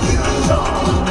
你敢？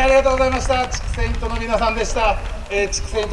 ありがとうございました。地区セイントの皆さんでした。えー、地区セイント